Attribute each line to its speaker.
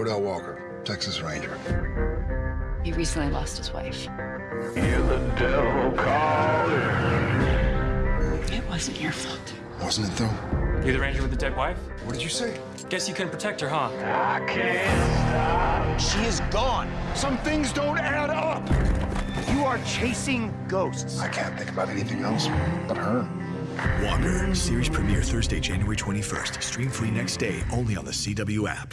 Speaker 1: Cordell Walker, Texas Ranger.
Speaker 2: He recently lost his wife.
Speaker 3: Hear the devil calling.
Speaker 2: It wasn't your fault.
Speaker 1: Wasn't it, though?
Speaker 4: You're the ranger with the dead wife?
Speaker 1: What did you say?
Speaker 4: Guess you couldn't protect her, huh?
Speaker 3: I can't stop.
Speaker 5: She is gone.
Speaker 6: Some things don't add up. You are chasing ghosts.
Speaker 1: I can't think about anything else but her.
Speaker 7: Walker, series premiere Thursday, January 21st. Stream free next day only on the CW app.